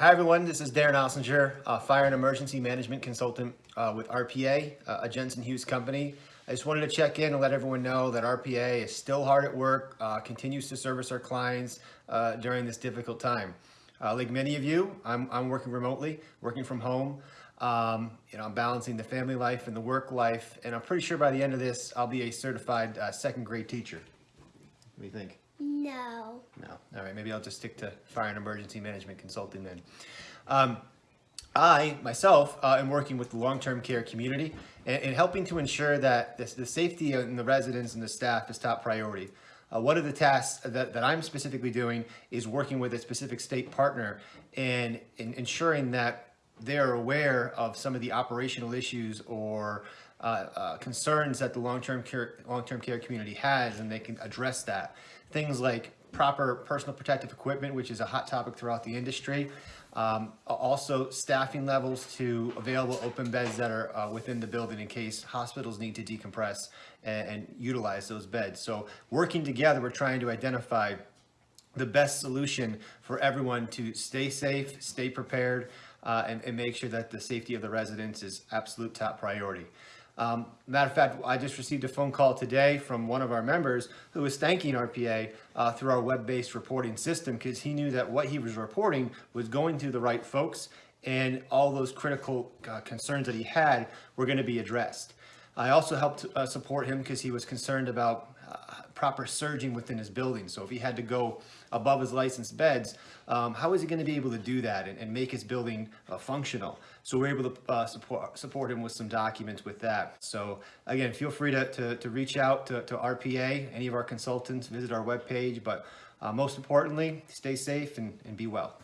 Hi everyone, this is Darren Ossinger, uh, Fire and Emergency Management Consultant uh, with RPA, uh, a Jensen Hughes company. I just wanted to check in and let everyone know that RPA is still hard at work, uh, continues to service our clients uh, during this difficult time. Uh, like many of you, I'm, I'm working remotely, working from home. Um, you know, I'm balancing the family life and the work life, and I'm pretty sure by the end of this, I'll be a certified second grade teacher. What do you think? No. No. All right. Maybe I'll just stick to fire and emergency management consulting then. Um, I, myself, uh, am working with the long-term care community and, and helping to ensure that this, the safety and the residents and the staff is top priority. Uh, one of the tasks that, that I'm specifically doing is working with a specific state partner and, and ensuring that they're aware of some of the operational issues or uh, uh, concerns that the long-term care long-term care community has, and they can address that. Things like proper personal protective equipment, which is a hot topic throughout the industry. Um, also, staffing levels to available open beds that are uh, within the building in case hospitals need to decompress and, and utilize those beds. So, working together, we're trying to identify the best solution for everyone to stay safe, stay prepared, uh, and, and, make sure that the safety of the residents is absolute top priority. Um, matter of fact, I just received a phone call today from one of our members who was thanking RPA uh, through our web-based reporting system because he knew that what he was reporting was going to the right folks and all those critical uh, concerns that he had were going to be addressed. I also helped uh, support him because he was concerned about uh, proper surging within his building. So if he had to go above his licensed beds, um, how is he going to be able to do that and, and make his building uh, functional? So we're able to uh, support, support him with some documents with that. So again, feel free to, to, to reach out to, to RPA, any of our consultants, visit our webpage, but uh, most importantly, stay safe and, and be well.